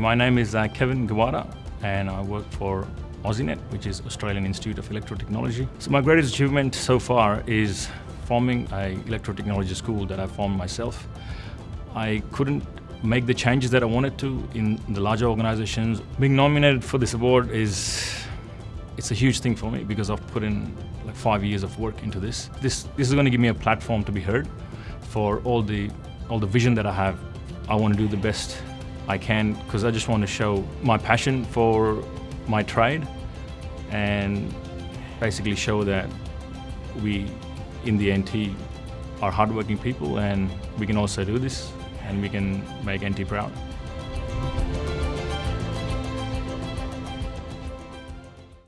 My name is uh, Kevin Gawada and I work for AussieNet, which is Australian Institute of Electrotechnology. So my greatest achievement so far is forming a electrotechnology school that I formed myself. I couldn't make the changes that I wanted to in the larger organizations. Being nominated for this award is it's a huge thing for me because I've put in like five years of work into this. This this is going to give me a platform to be heard for all the all the vision that I have. I want to do the best I can because I just want to show my passion for my trade and basically show that we in the NT are hardworking people and we can also do this and we can make NT proud.